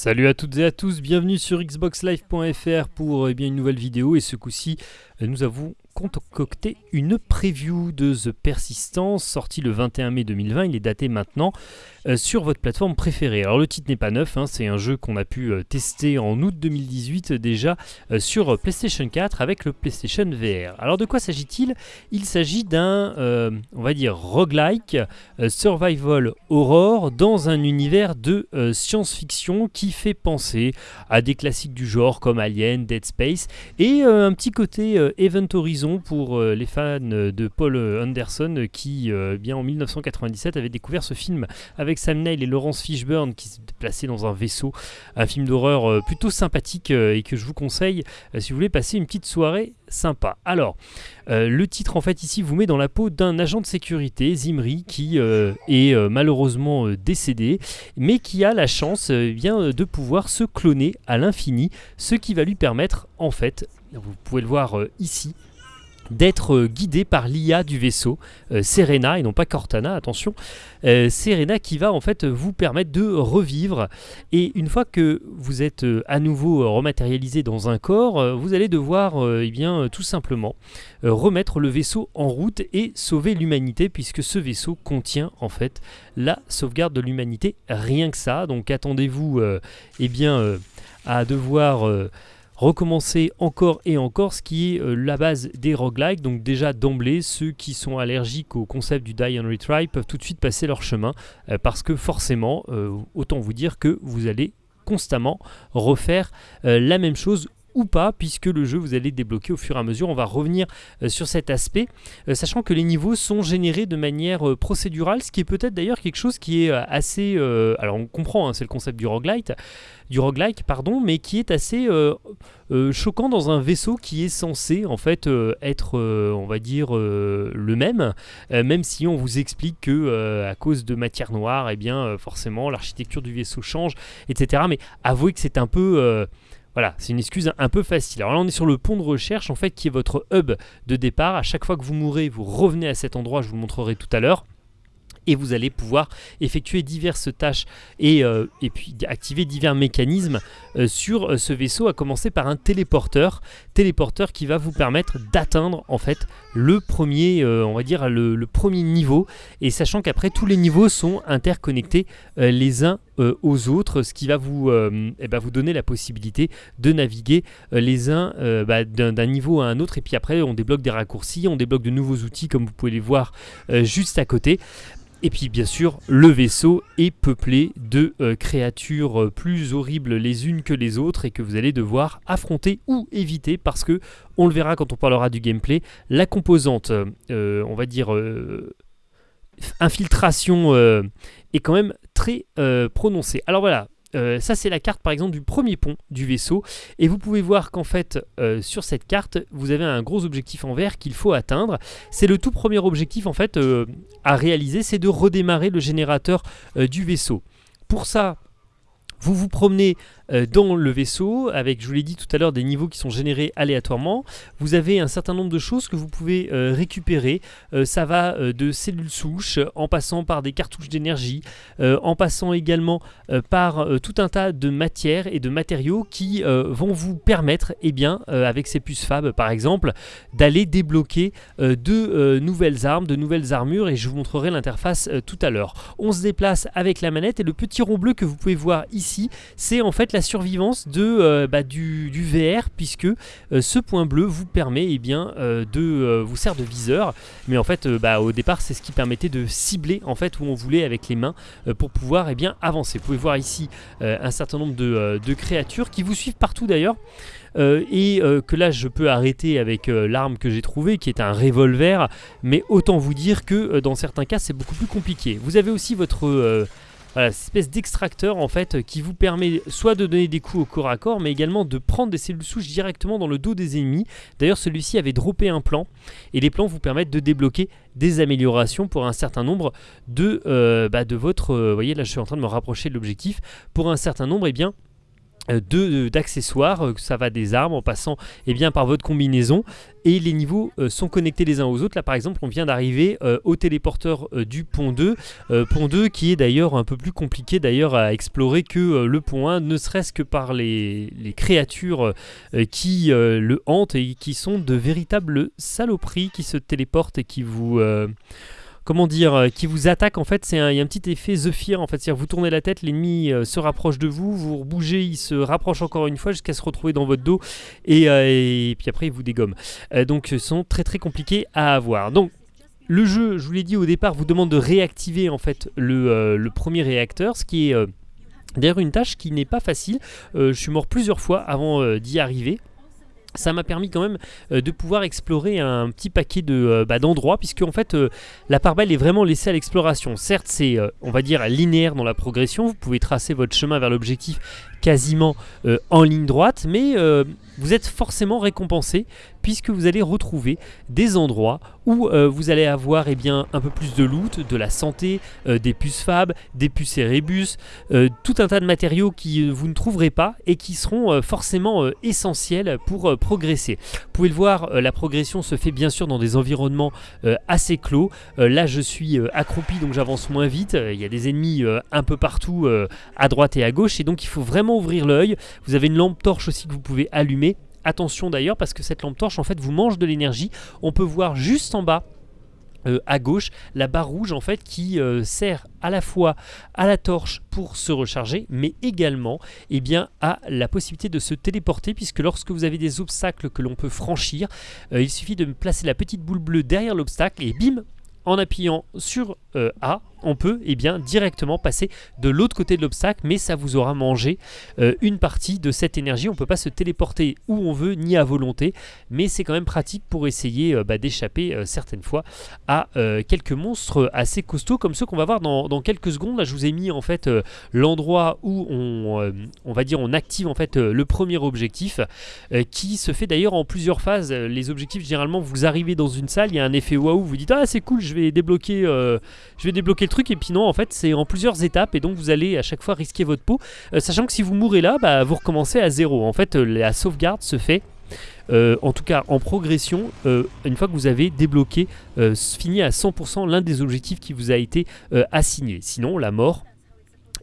Salut à toutes et à tous, bienvenue sur xboxlive.fr pour eh bien, une nouvelle vidéo et ce coup-ci nous avons concocté une preview de The Persistence sorti le 21 mai 2020, il est daté maintenant euh, sur votre plateforme préférée. Alors le titre n'est pas neuf, hein, c'est un jeu qu'on a pu euh, tester en août 2018 déjà euh, sur PlayStation 4 avec le PlayStation VR. Alors de quoi s'agit-il? Il s'agit d'un, on va dire, roguelike, survival horror dans un univers de science-fiction qui fait penser à des classiques du genre comme Alien, Dead Space et un petit côté Event Horizon pour les fans de Paul Anderson qui, bien en 1997, avait découvert ce film avec Sam Neill et Laurence Fishburne qui se déplaçaient dans un vaisseau. Un film d'horreur euh, plutôt sympathique euh, et que je vous conseille euh, si vous voulez passer une petite soirée sympa. Alors, le titre en fait ici vous met dans la peau d'un agent de sécurité, Zimri, qui est malheureusement décédé, mais qui a la chance de pouvoir se cloner à l'infini, ce qui va lui permettre en fait, vous pouvez le voir ici, d'être euh, guidé par l'IA du vaisseau, euh, Serena, et non pas Cortana, attention, euh, Serena qui va en fait vous permettre de revivre, et une fois que vous êtes à nouveau rematérialisé dans un corps, vous allez devoir eh bien, tout simplement remettre le vaisseau en route et sauver l'humanité, puisque ce vaisseau contient en fait la sauvegarde de l'humanité, rien que ça, donc attendez-vous eh bien, à devoir recommencer encore et encore, ce qui est euh, la base des roguelikes. Donc déjà d'emblée, ceux qui sont allergiques au concept du die and retry peuvent tout de suite passer leur chemin, euh, parce que forcément, euh, autant vous dire que vous allez constamment refaire la même chose ou pas, puisque le jeu vous allez débloquer au fur et à mesure. On va revenir euh, sur cet aspect, euh, sachant que les niveaux sont générés de manière euh, procédurale, ce qui est peut-être d'ailleurs quelque chose qui est assez... alors on comprend, hein, c'est le concept du roguelite, du roguelike, pardon, mais qui est assez choquant dans un vaisseau qui est censé en fait être, on va dire, le même, même si on vous explique que à cause de matière noire, et eh bien forcément l'architecture du vaisseau change, etc. Mais avouez que c'est un peu voilà, c'est une excuse un peu facile. Alors là, on est sur le pont de recherche, en fait, qui est votre hub de départ. À chaque fois que vous mourrez, vous revenez à cet endroit, je vous montrerai tout à l'heure et vous allez pouvoir effectuer diverses tâches et, euh, et puis activer divers mécanismes euh, sur euh, ce vaisseau, à commencer par un téléporteur, téléporteur qui va vous permettre d'atteindre en fait le premier, on va dire le, premier niveau, et sachant qu'après tous les niveaux sont interconnectés les uns aux autres, ce qui va vous, eh ben, vous donner la possibilité de naviguer les uns bah, d'un niveau à un autre, et puis après on débloque des raccourcis, on débloque de nouveaux outils comme vous pouvez les voir juste à côté. Et puis bien sûr, le vaisseau est peuplé de euh, créatures euh, plus horribles les unes que les autres et que vous allez devoir affronter ou éviter parce que, on le verra quand on parlera du gameplay, la composante, euh, on va dire, infiltration est quand même très prononcée. Alors voilà, euh, ça c'est la carte par exemple du premier pont du vaisseau. Et vous pouvez voir qu'en fait euh, sur cette carte vous avez un gros objectif en vert qu'il faut atteindre. C'est le tout premier objectif en fait euh, à réaliser c'est de redémarrer le générateur du vaisseau. Pour ça vous vous promenez euh, dans le vaisseau avec, je vous l'ai dit tout à l'heure, des niveaux qui sont générés aléatoirement. Vous avez un certain nombre de choses que vous pouvez euh, récupérer. Euh, ça va de cellules souches en passant par des cartouches d'énergie, en passant également par tout un tas de matières et de matériaux qui vont vous permettre, eh bien, avec ces puces fab par exemple, d'aller débloquer de nouvelles armes, de nouvelles armures et je vous montrerai l'interface tout à l'heure. On se déplace avec la manette et le petit rond bleu que vous pouvez voir ici c'est en fait la survivance euh, bah, du, VR, puisque euh, ce point bleu vous permet, et eh bien, euh, de vous sert de viseur, mais en fait, bah, au départ, c'est ce qui permettait de cibler en fait où on voulait avec les mains pour pouvoir eh bien, avancer. Vous pouvez voir ici un certain nombre de, de créatures qui vous suivent partout d'ailleurs. et que là je peux arrêter avec l'arme que j'ai trouvée qui est un revolver mais autant vous dire que dans certains cas c'est beaucoup plus compliqué vous avez aussi votre voilà, cette espèce d'extracteur en fait qui vous permet soit de donner des coups au corps à corps mais également de prendre des cellules souches directement dans le dos des ennemis. D'ailleurs celui-ci avait droppé un plan et les plans vous permettent de débloquer des améliorations pour un certain nombre de, euh, bah, de votre... Vous euh, voyez là je suis en train de me rapprocher de l'objectif. Pour un certain nombre et eh bien d'accessoires, ça va des armes en passant eh bien, par votre combinaison et les niveaux sont connectés les uns aux autres. Là par exemple on vient d'arriver au téléporteur du pont 2, pont 2 qui est d'ailleurs un peu plus compliqué d'ailleurs à explorer que le pont 1, ne serait-ce que par les, les créatures qui le hantent et qui sont de véritables saloperies qui se téléportent et qui vous comment dire, euh, qui vous attaque en fait, c'est a un petit effet The Fear en fait, c'est-à-dire vous tournez la tête, l'ennemi euh, se rapproche de vous, vous bougez, il se rapproche encore une fois jusqu'à se retrouver dans votre dos et, euh, puis après il vous dégomme. donc ils sont très très compliqués à avoir. Donc le jeu, je vous l'ai dit au départ, vous demande de réactiver en fait le, premier réacteur, ce qui est d'ailleurs une tâche qui n'est pas facile. je suis mort plusieurs fois avant d'y arriver ça m'a permis quand même euh, de pouvoir explorer un petit paquet de euh, bah, d'endroits puisque en fait euh, la part belle est vraiment laissée à l'exploration. Certes c'est on va dire linéaire dans la progression, vous pouvez tracer votre chemin vers l'objectif quasiment en ligne droite mais vous êtes forcément récompensé puisque vous allez retrouver des endroits où euh, vous allez avoir eh un peu plus de loot, de la santé, euh, des puces fab, des puces Erebus, euh, tout un tas de matériaux qui vous ne trouverez pas et qui seront forcément essentiels pour progresser. Vous pouvez le voir, la progression se fait bien sûr dans des environnements assez clos. là je suis accroupi donc j'avance moins vite, il y a des ennemis un peu partout à droite et à gauche et donc il faut vraiment ouvrir l'œil. Vous avez une lampe torche aussi que vous pouvez allumer Attention d'ailleurs parce que cette lampe torche en fait vous mange de l'énergie. On peut voir juste en bas euh, à gauche la barre rouge en fait qui euh, sert à la fois à la torche pour se recharger mais également eh bien, à la possibilité de se téléporter puisque lorsque vous avez des obstacles que l'on peut franchir euh, il suffit de placer la petite boule bleue derrière l'obstacle et bim en appuyant sur A on peut eh directement passer de l'autre côté de l'obstacle, mais ça vous aura mangé euh, une partie de cette énergie. On ne peut pas se téléporter où on veut, ni à volonté, mais c'est quand même pratique pour essayer euh, bah, d'échapper euh, certaines fois à quelques monstres assez costauds, comme ceux qu'on va voir dans, quelques secondes. Là, je vous ai mis en fait l'endroit où on, on, va dire on active en fait le premier objectif, qui se fait d'ailleurs en plusieurs phases. Les objectifs, généralement, vous arrivez dans une salle, il y a un effet waouh, vous dites ah c'est cool, je vais débloquer, je vais débloquer truc et puis non en fait c'est en plusieurs étapes et donc vous allez à chaque fois risquer votre peau. Euh, sachant que si vous mourrez là bah, vous recommencez à zéro. En fait euh, la sauvegarde se fait euh, en tout cas en progression une fois que vous avez débloqué fini à 100% l'un des objectifs qui vous a été assigné. Sinon la mort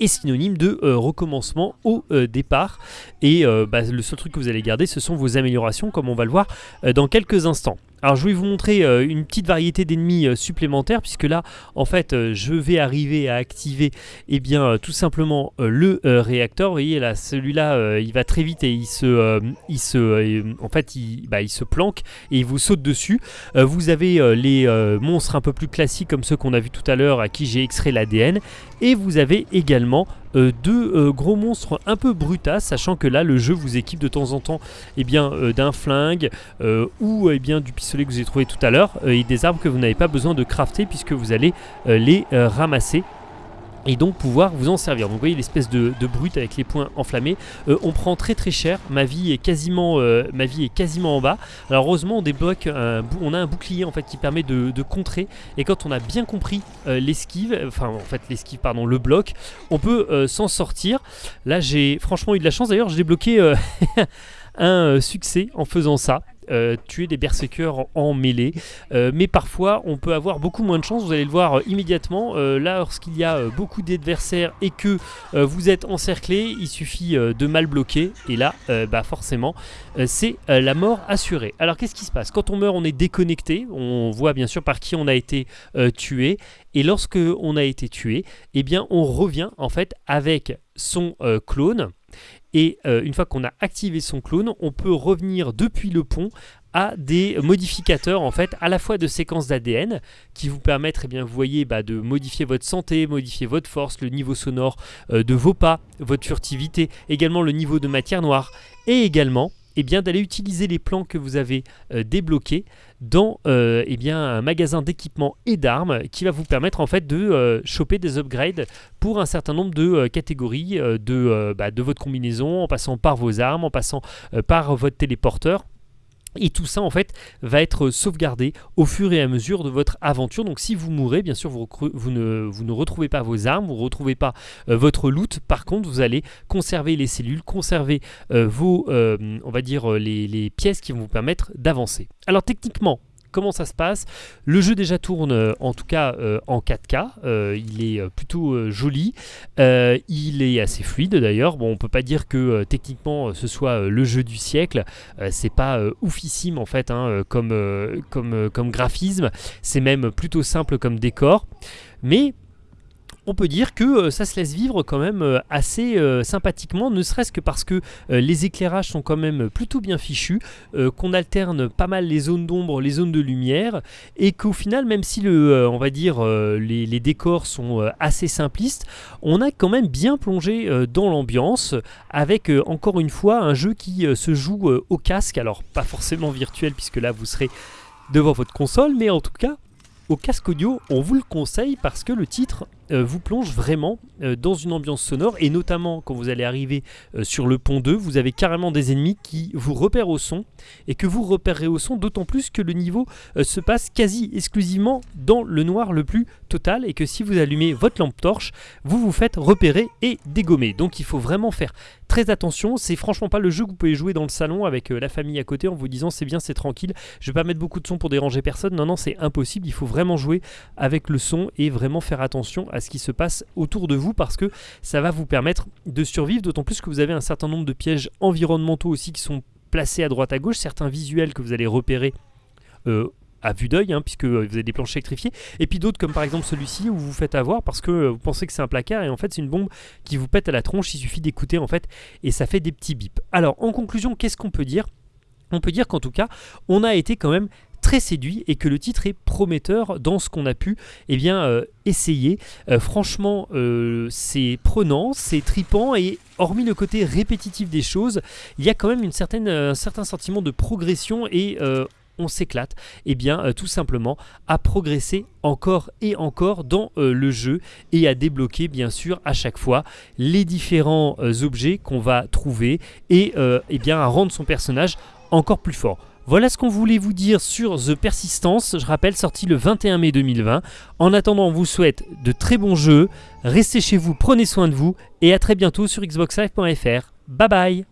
est synonyme de recommencement au départ. Et bah, le seul truc que vous allez garder ce sont vos améliorations comme on va le voir dans quelques instants alors je vais vous montrer euh, une petite variété d'ennemis euh, supplémentaires puisque là en fait euh, je vais arriver à activer eh bien tout simplement le réacteur. Vous voyez là celui-là il va très vite et il se, il se, en fait il, bah, il, se planque et il vous saute dessus. vous avez les monstres un peu plus classiques comme ceux qu'on a vu tout à l'heure à qui j'ai extrait l'ADN et vous avez également euh, deux euh, gros monstres un peu brutas, sachant que là le jeu vous équipe de temps en temps eh bien euh, d'un flingue ou eh bien du pistolet que vous avez trouvé tout à l'heure et des armes que vous n'avez pas besoin de crafter puisque vous allez les ramasser et donc pouvoir vous en servir. Donc vous voyez l'espèce de, brute avec les points enflammés. Euh, on prend très très cher. Ma vie est quasiment, euh, ma vie est quasiment en bas. Alors heureusement on débloque, on a un bouclier en fait qui permet de, contrer. Et quand on a bien compris euh, l'esquive, enfin en fait l'esquive pardon, le bloc, on peut s'en sortir. Là j'ai franchement eu de la chance. D'ailleurs j'ai débloqué un succès en faisant ça. Euh, tuer des berserkers en, mêlée. Euh, mais parfois, on peut avoir beaucoup moins de chance. Vous allez le voir euh, immédiatement. là, lorsqu'il y a beaucoup d'adversaires et que vous êtes encerclé, il suffit de mal bloquer. Et là, bah forcément, c'est la mort assurée. Alors, qu'est-ce qui se passe? Quand on meurt, on est déconnecté. On voit bien sûr par qui on a été tué. Et lorsque on a été tué, eh bien, on revient en fait avec son clone et euh, une fois qu'on a activé son clone, on peut revenir depuis le pont à des modificateurs en fait à la fois de séquences d'ADN qui vous permettent, eh bien, vous voyez, bah, de modifier votre santé, modifier votre force, le niveau sonore euh, de vos pas, votre furtivité, également le niveau de matière noire. Et également eh bien d'aller utiliser les plans que vous avez euh, débloqués dans euh, eh un magasin d'équipement et d'armes qui va vous permettre en fait de euh, choper des upgrades pour un certain nombre de catégories bah, de votre combinaison, en passant par vos armes, en passant par votre téléporteur Et tout ça en fait va être sauvegardé au fur et à mesure de votre aventure. Donc si vous mourrez, bien sûr, vous, ne, retrouvez pas vos armes, vous ne retrouvez pas euh, votre loot. Par contre, vous allez conserver les cellules, conserver euh, vos, euh, on va dire, les pièces qui vont vous permettre d'avancer. Alors techniquement, Comment ça se passe. Le jeu déjà tourne euh, en tout cas euh, en 4K, euh, il est plutôt joli, il est assez fluide d'ailleurs, bon on peut pas dire que techniquement ce soit le jeu du siècle, c'est pas oufissime en fait hein, comme, comme, comme graphisme, c'est même plutôt simple comme décor, mais on peut dire que euh, ça se laisse vivre quand même euh, assez euh, sympathiquement, ne serait-ce que parce que les éclairages sont quand même plutôt bien fichus, qu'on alterne pas mal les zones d'ombre, les zones de lumière, et qu'au final, même si le, va dire les, les, décors sont assez simplistes, on a quand même bien plongé dans l'ambiance, avec encore une fois un jeu qui se joue au casque, alors pas forcément virtuel puisque là vous serez devant votre console, mais en tout cas au casque audio, on vous le conseille parce que le titre euh, vous plonge vraiment euh, dans une ambiance sonore. Et notamment quand vous allez arriver euh, sur le pont 2, vous avez carrément des ennemis qui vous repèrent au son. Et que vous repérerez au son d'autant plus que le niveau se passe quasi exclusivement dans le noir le plus total. Et que si vous allumez votre lampe torche, vous vous faites repérer et dégommer. Donc il faut vraiment faire très attention, c'est franchement pas le jeu que vous pouvez jouer dans le salon avec la famille à côté en vous disant c'est bien, c'est tranquille, je vais pas mettre beaucoup de son pour déranger personne. Non non, c'est impossible, il faut vraiment jouer avec le son et vraiment faire attention à ce qui se passe autour de vous parce que ça va vous permettre de survivre, d'autant plus que vous avez un certain nombre de pièges environnementaux aussi qui sont placés à droite à gauche, certains visuels que vous allez repérer euh, à vue d'œil, hein, puisque vous avez des planches électrifiées, et puis d'autres comme par exemple celui-ci où vous vous faites avoir parce que vous pensez que c'est un placard et en fait c'est une bombe qui vous pète à la tronche, il suffit d'écouter en fait et ça fait des petits bips. Alors en conclusion, qu'est-ce qu'on peut dire? On peut dire qu'en tout cas, on a été quand même séduit et que le titre est prometteur dans ce qu'on a pu eh bien, euh, essayer. Euh, franchement, euh, c'est prenant, c'est tripant et hormis le côté répétitif des choses, il y a quand même une certaine, un certain sentiment de progression et on s'éclate, et eh bien tout simplement à progresser encore et encore dans le jeu et à débloquer bien sûr à chaque fois les différents objets qu'on va trouver et eh bien à rendre son personnage encore plus fort. Voilà ce qu'on voulait vous dire sur The Persistence, je rappelle sorti le 21 mai 2020. En attendant, on vous souhaite de très bons jeux, restez chez vous, prenez soin de vous et à très bientôt sur xboxlive.fr. Bye bye